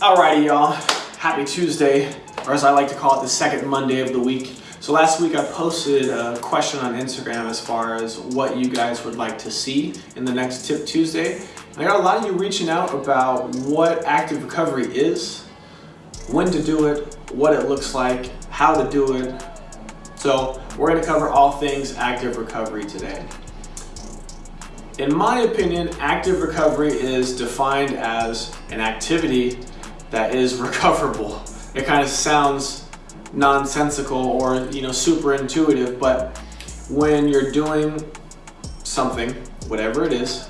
Alrighty, y'all. Happy Tuesday, or as I like to call it, the second Monday of the week. So last week I posted a question on Instagram as far as what you guys would like to see in the next Tip Tuesday. And I got a lot of you reaching out about what active recovery is, when to do it, what it looks like, how to do it. So we're gonna cover all things active recovery today. In my opinion, active recovery is defined as an activity that is recoverable. It kind of sounds nonsensical or you know super intuitive, but when you're doing something, whatever it is,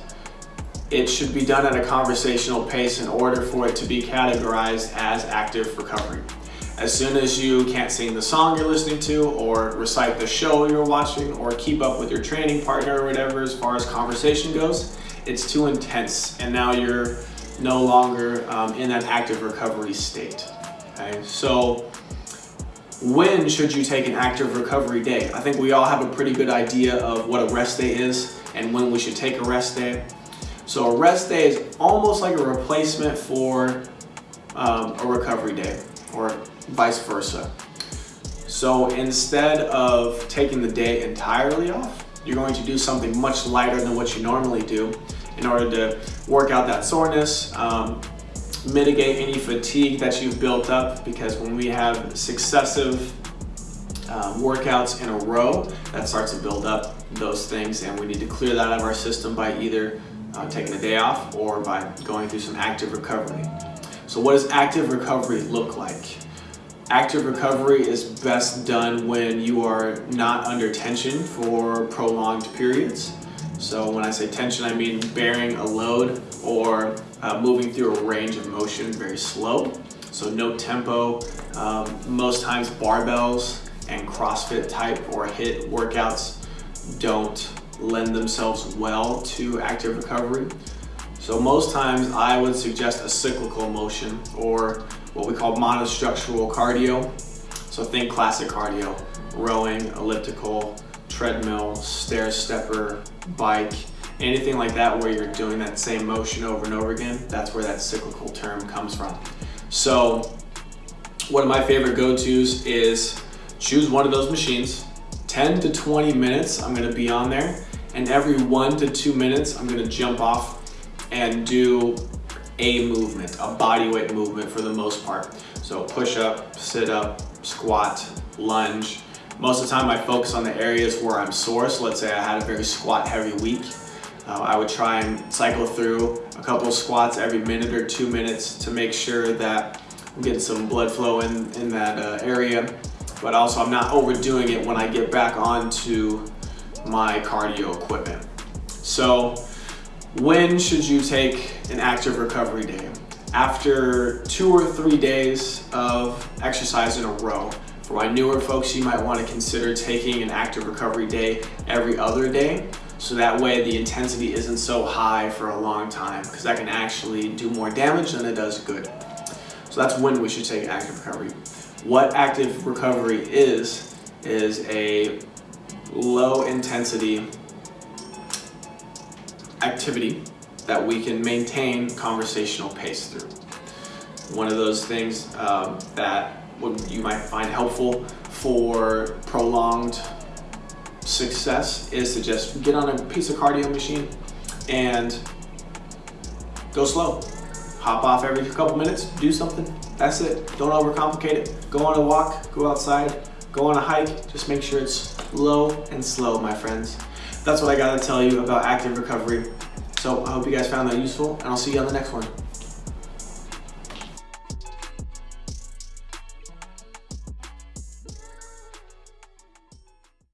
it should be done at a conversational pace in order for it to be categorized as active recovery. As soon as you can't sing the song you're listening to or recite the show you're watching or keep up with your training partner or whatever as far as conversation goes, it's too intense and now you're no longer um, in that active recovery state. Okay, so when should you take an active recovery day? I think we all have a pretty good idea of what a rest day is and when we should take a rest day. So a rest day is almost like a replacement for um, a recovery day or vice versa. So instead of taking the day entirely off, you're going to do something much lighter than what you normally do in order to work out that soreness, um, mitigate any fatigue that you've built up because when we have successive um, workouts in a row, that starts to build up those things and we need to clear that out of our system by either uh, taking a day off or by going through some active recovery. So what does active recovery look like? Active recovery is best done when you are not under tension for prolonged periods. So when I say tension, I mean bearing a load or uh, moving through a range of motion very slow. So no tempo, um, most times barbells and CrossFit type or HIIT workouts don't lend themselves well to active recovery. So most times I would suggest a cyclical motion or what we call monostructural cardio. So think classic cardio, rowing, elliptical, treadmill, stair stepper, bike, anything like that where you're doing that same motion over and over again, that's where that cyclical term comes from. So one of my favorite go-tos is choose one of those machines, 10 to 20 minutes I'm gonna be on there, and every one to two minutes I'm gonna jump off and do a movement, a body weight movement for the most part. So push up, sit up, squat, lunge. Most of the time I focus on the areas where I'm sore. So let's say I had a very squat heavy week. Uh, I would try and cycle through a couple squats every minute or two minutes to make sure that I'm getting some blood flow in, in that uh, area. But also I'm not overdoing it when I get back onto my cardio equipment. So when should you take an active recovery day? After two or three days of exercise in a row. For my newer folks, you might want to consider taking an active recovery day every other day. So that way the intensity isn't so high for a long time because that can actually do more damage than it does good. So that's when we should take active recovery. What active recovery is, is a low intensity activity that we can maintain conversational pace through. One of those things um, that would, you might find helpful for prolonged success is to just get on a piece of cardio machine and go slow. Hop off every couple minutes, do something, that's it. Don't overcomplicate it. Go on a walk, go outside, go on a hike, just make sure it's low and slow, my friends. That's what I gotta tell you about active recovery. So I hope you guys found that useful and I'll see you on the next one.